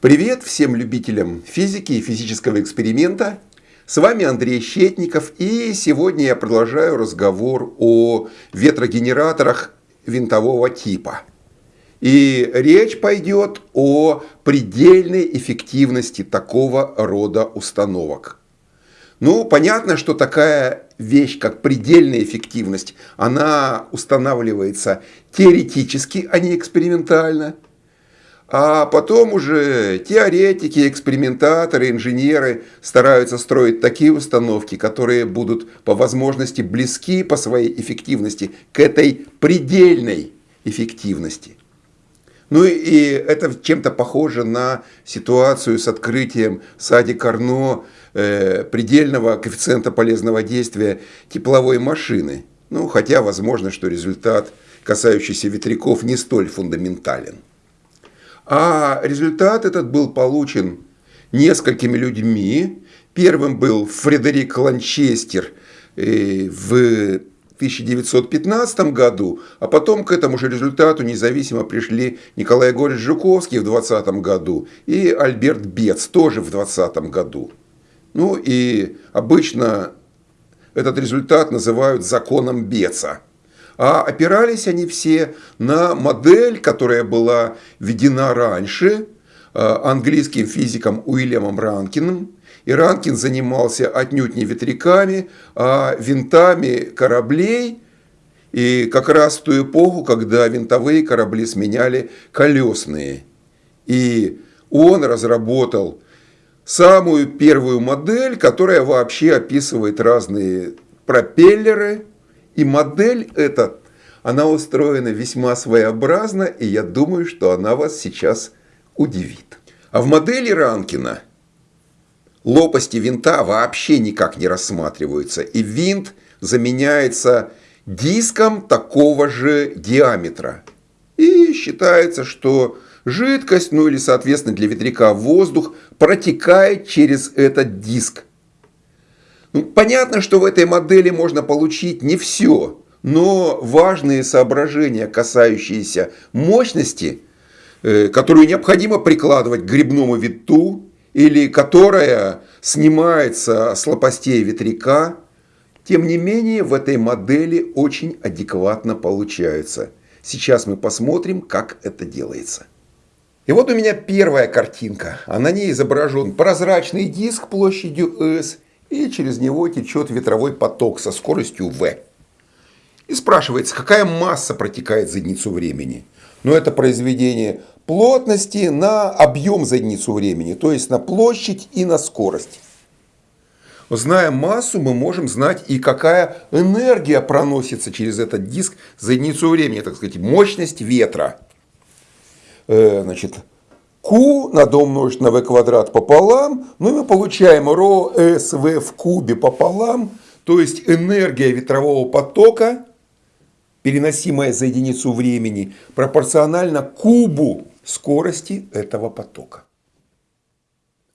Привет всем любителям физики и физического эксперимента. С вами Андрей Щетников и сегодня я продолжаю разговор о ветрогенераторах винтового типа. И речь пойдет о предельной эффективности такого рода установок. Ну, понятно, что такая вещь, как предельная эффективность, она устанавливается теоретически, а не экспериментально – а потом уже теоретики, экспериментаторы, инженеры стараются строить такие установки, которые будут по возможности близки по своей эффективности к этой предельной эффективности. Ну и это чем-то похоже на ситуацию с открытием в саде Карно э, предельного коэффициента полезного действия тепловой машины. Ну, хотя возможно, что результат, касающийся ветряков, не столь фундаментален. А результат этот был получен несколькими людьми. Первым был Фредерик Ланчестер э, в 1915 году, а потом к этому же результату независимо пришли Николай Егорович Жуковский в 2020 году и Альберт Бец тоже в 2020 году. Ну и обычно этот результат называют законом Беца. А опирались они все на модель, которая была введена раньше э, английским физиком Уильямом Ранкиным. И Ранкин занимался отнюдь не ветряками, а винтами кораблей. И как раз в ту эпоху, когда винтовые корабли сменяли колесные. И он разработал самую первую модель, которая вообще описывает разные пропеллеры, и модель эта, она устроена весьма своеобразно, и я думаю, что она вас сейчас удивит. А в модели Ранкина лопасти винта вообще никак не рассматриваются, и винт заменяется диском такого же диаметра. И считается, что жидкость, ну или соответственно для ветряка воздух, протекает через этот диск. Понятно, что в этой модели можно получить не все, но важные соображения, касающиеся мощности, э, которую необходимо прикладывать к грибному виту, или которая снимается с лопастей ветряка, тем не менее в этой модели очень адекватно получаются. Сейчас мы посмотрим, как это делается. И вот у меня первая картинка, а на ней изображен прозрачный диск площадью S – и через него течет ветровой поток со скоростью v. И спрашивается, какая масса протекает за единицу времени? Но это произведение плотности на объем за единицу времени, то есть на площадь и на скорость. Зная массу, мы можем знать и какая энергия проносится через этот диск за единицу времени, так сказать, мощность ветра. Э, значит, Q надо умножить на v квадрат пополам, ну и мы получаем ρ SV в кубе пополам, то есть энергия ветрового потока, переносимая за единицу времени, пропорциональна кубу скорости этого потока.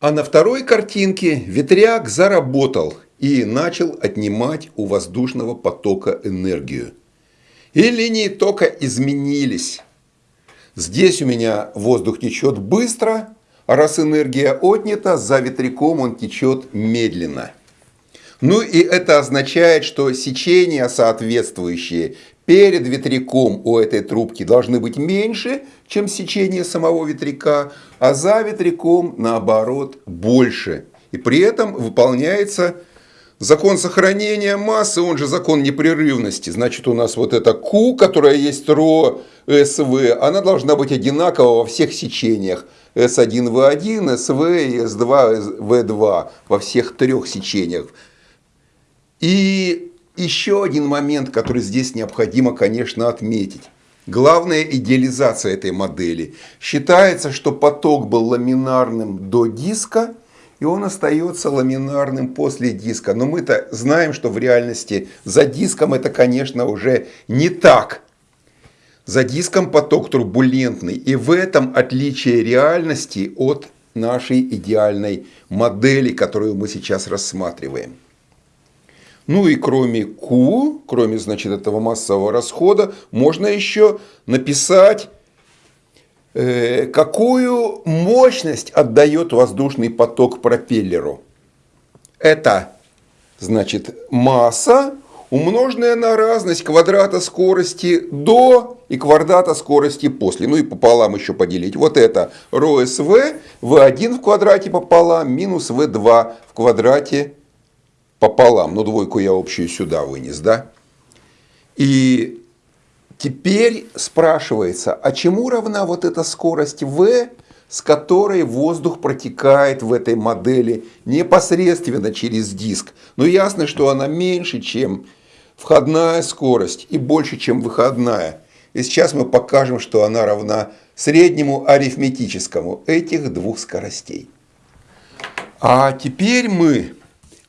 А на второй картинке ветряк заработал и начал отнимать у воздушного потока энергию. И линии тока изменились. Здесь у меня воздух течет быстро, а раз энергия отнята, за ветряком он течет медленно. Ну и это означает, что сечения соответствующие перед ветряком у этой трубки должны быть меньше, чем сечение самого ветряка, а за ветряком наоборот больше. И при этом выполняется Закон сохранения массы, он же закон непрерывности. Значит, у нас вот эта Q, которая есть ро СВ, она должна быть одинакова во всех сечениях. S1V1, SV и S2V2 во всех трех сечениях. И еще один момент, который здесь необходимо, конечно, отметить. Главная идеализация этой модели. Считается, что поток был ламинарным до диска, и он остается ламинарным после диска. Но мы-то знаем, что в реальности за диском это, конечно, уже не так. За диском поток турбулентный. И в этом отличие реальности от нашей идеальной модели, которую мы сейчас рассматриваем. Ну и кроме Q, кроме значит, этого массового расхода, можно еще написать какую мощность отдает воздушный поток пропеллеру? Это значит масса, умноженная на разность квадрата скорости до и квадрата скорости после. Ну и пополам еще поделить. Вот это РСВ, В1 в квадрате пополам, минус В2 в квадрате пополам. Ну двойку я общую сюда вынес, да? И Теперь спрашивается, а чему равна вот эта скорость v, с которой воздух протекает в этой модели непосредственно через диск? Ну ясно, что она меньше, чем входная скорость и больше, чем выходная. И сейчас мы покажем, что она равна среднему арифметическому этих двух скоростей. А теперь мы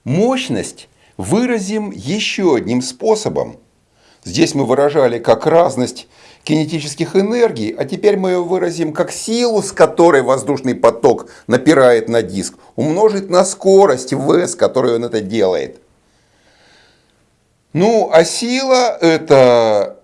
мощность выразим еще одним способом – Здесь мы выражали как разность кинетических энергий, а теперь мы ее выразим как силу, с которой воздушный поток напирает на диск, умножить на скорость v, с которой он это делает. Ну, а сила это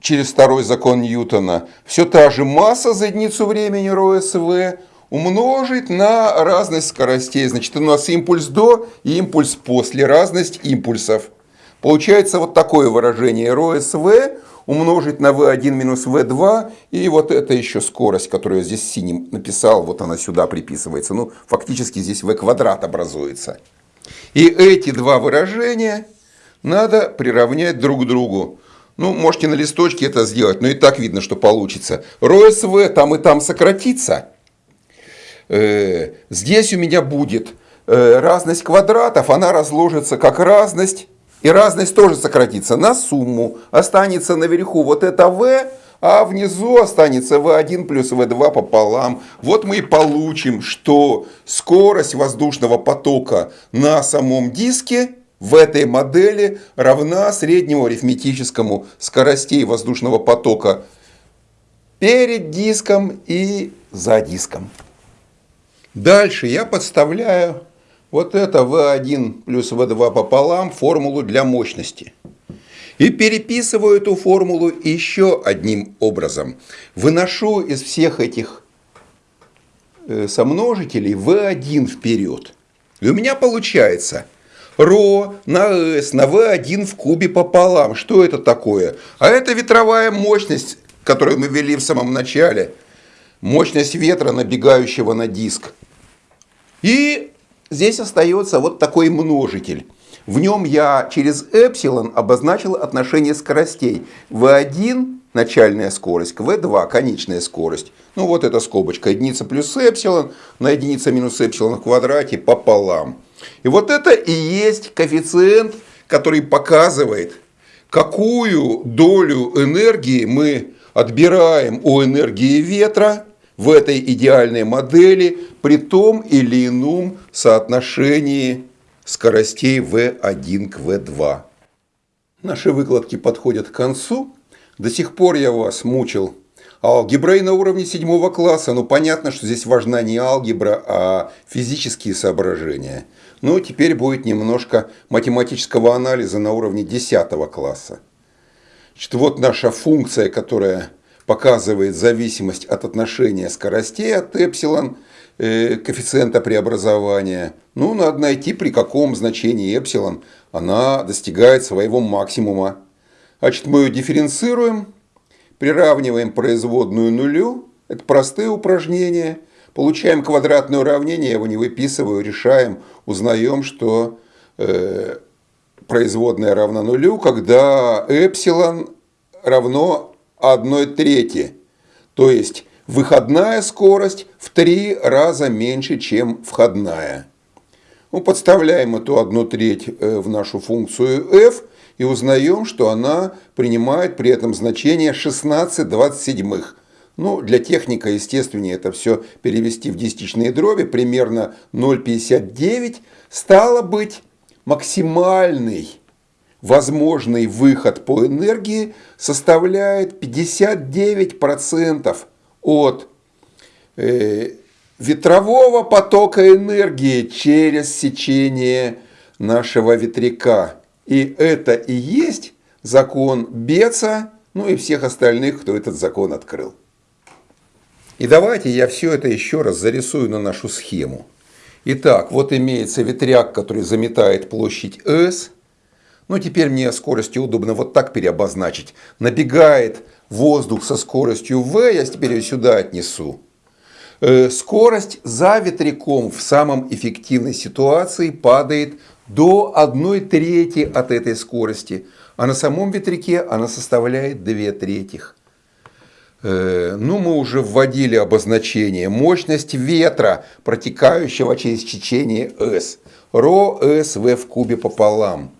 через второй закон Ньютона все та же масса за единицу времени РСВ умножить на разность скоростей. Значит, у нас импульс до и импульс после, разность импульсов. Получается вот такое выражение РОСВ умножить на V1 минус V2, и вот это еще скорость, которую я здесь синим написал, вот она сюда приписывается. Ну, фактически здесь V квадрат образуется. И эти два выражения надо приравнять друг к другу. Ну, можете на листочке это сделать, но и так видно, что получится. РОСВ там и там сократится. Э, здесь у меня будет э, разность квадратов, она разложится как разность и разность тоже сократится на сумму. Останется наверху вот это v, а внизу останется v1 плюс v2 пополам. Вот мы и получим, что скорость воздушного потока на самом диске в этой модели равна среднему арифметическому скоростей воздушного потока перед диском и за диском. Дальше я подставляю вот это V1 плюс V2 пополам формулу для мощности. И переписываю эту формулу еще одним образом. Выношу из всех этих э, сомножителей V1 вперед. И у меня получается ρ на s на V1 в кубе пополам. Что это такое? А это ветровая мощность, которую мы ввели в самом начале. Мощность ветра, набегающего на диск. И Здесь остается вот такой множитель. В нем я через эпсилон обозначил отношение скоростей. V1 – начальная скорость, к V2 – конечная скорость. Ну вот эта скобочка, единица плюс эпсилон на единица минус эпсилон в квадрате пополам. И вот это и есть коэффициент, который показывает, какую долю энергии мы отбираем у энергии ветра в этой идеальной модели при том или ином соотношении скоростей V1 к V2. Наши выкладки подходят к концу. До сих пор я вас мучил алгеброй на уровне седьмого класса. Ну, понятно, что здесь важна не алгебра, а физические соображения. Ну, теперь будет немножко математического анализа на уровне десятого класса. Значит, вот наша функция, которая показывает зависимость от отношения скоростей от эпсилон, э, коэффициента преобразования. Ну, надо найти, при каком значении эпсилон она достигает своего максимума. Значит, мы ее дифференцируем, приравниваем производную нулю. Это простые упражнения. Получаем квадратное уравнение, я его не выписываю, решаем, узнаем, что э, производная равна нулю, когда эпсилон равно 1 трети. То есть выходная скорость в три раза меньше, чем входная. Ну, подставляем эту 1 треть э, в нашу функцию f и узнаем, что она принимает при этом значение 16 27. Ну, для техника, естественнее это все перевести в десятичные дроби, примерно 0,59. Стало быть, максимальный возможный выход по энергии составляет 59% от э, ветрового потока энергии через сечение нашего ветряка. И это и есть закон Беца, ну и всех остальных, кто этот закон открыл. И давайте я все это еще раз зарисую на нашу схему. Итак, вот имеется ветряк, который заметает площадь S. Ну, теперь мне скоростью удобно вот так переобозначить. Набегает воздух со скоростью V, я теперь ее сюда отнесу. Э, скорость за ветряком в самом эффективной ситуации падает до 1 трети от этой скорости, а на самом ветряке она составляет 2 третьих. Э, ну, мы уже вводили обозначение. Мощность ветра, протекающего через течение S. Ро S V в кубе пополам.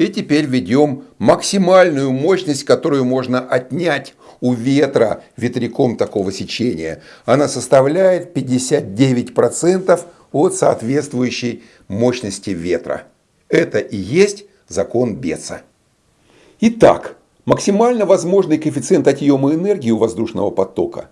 И теперь введем максимальную мощность, которую можно отнять у ветра ветряком такого сечения. Она составляет 59% от соответствующей мощности ветра. Это и есть закон Беца. Итак, максимально возможный коэффициент отъема энергии у воздушного потока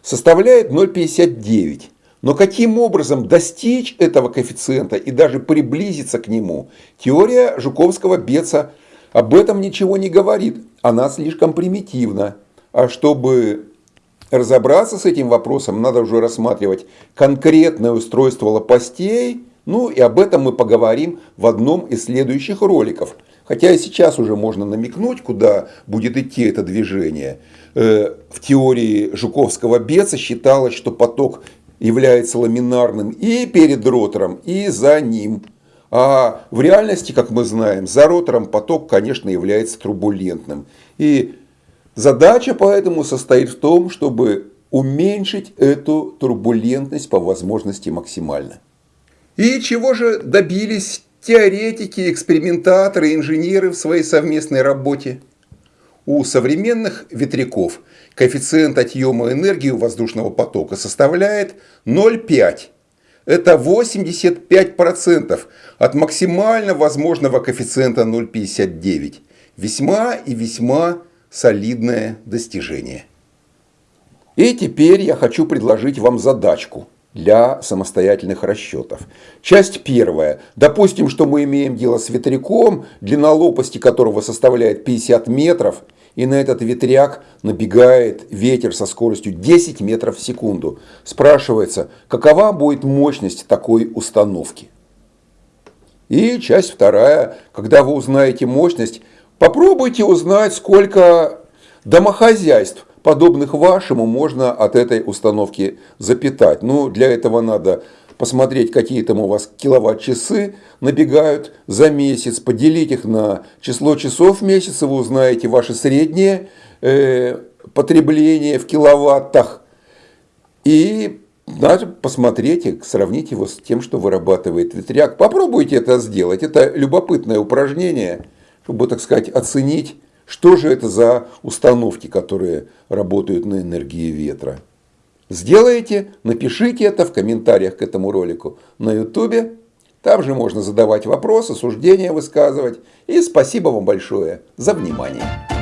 составляет 0,59. Но каким образом достичь этого коэффициента и даже приблизиться к нему, теория Жуковского-Беца об этом ничего не говорит. Она слишком примитивна. А чтобы разобраться с этим вопросом, надо уже рассматривать конкретное устройство лопастей. Ну и об этом мы поговорим в одном из следующих роликов. Хотя и сейчас уже можно намекнуть, куда будет идти это движение. Э, в теории Жуковского-Беца считалось, что поток является ламинарным и перед ротором, и за ним. А в реальности, как мы знаем, за ротором поток, конечно, является турбулентным. И задача поэтому состоит в том, чтобы уменьшить эту турбулентность по возможности максимально. И чего же добились теоретики, экспериментаторы, инженеры в своей совместной работе? У современных ветряков коэффициент отъема энергии у воздушного потока составляет 0,5. Это 85% от максимально возможного коэффициента 0,59. Весьма и весьма солидное достижение. И теперь я хочу предложить вам задачку для самостоятельных расчетов. Часть первая. Допустим, что мы имеем дело с ветряком, длина лопасти которого составляет 50 метров, и на этот ветряк набегает ветер со скоростью 10 метров в секунду. Спрашивается, какова будет мощность такой установки? И часть вторая. Когда вы узнаете мощность, попробуйте узнать, сколько домохозяйств подобных вашему можно от этой установки запитать. Ну, для этого надо посмотреть, какие там у вас киловатт-часы набегают за месяц, поделить их на число часов в месяц, вы узнаете ваше среднее э, потребление в киловаттах. И надо посмотреть и сравнить его с тем, что вырабатывает ветряк. Попробуйте это сделать. Это любопытное упражнение, чтобы, так сказать, оценить что же это за установки, которые работают на энергии ветра? Сделайте, напишите это в комментариях к этому ролику на YouTube. Там же можно задавать вопросы, суждения высказывать. И спасибо вам большое за внимание.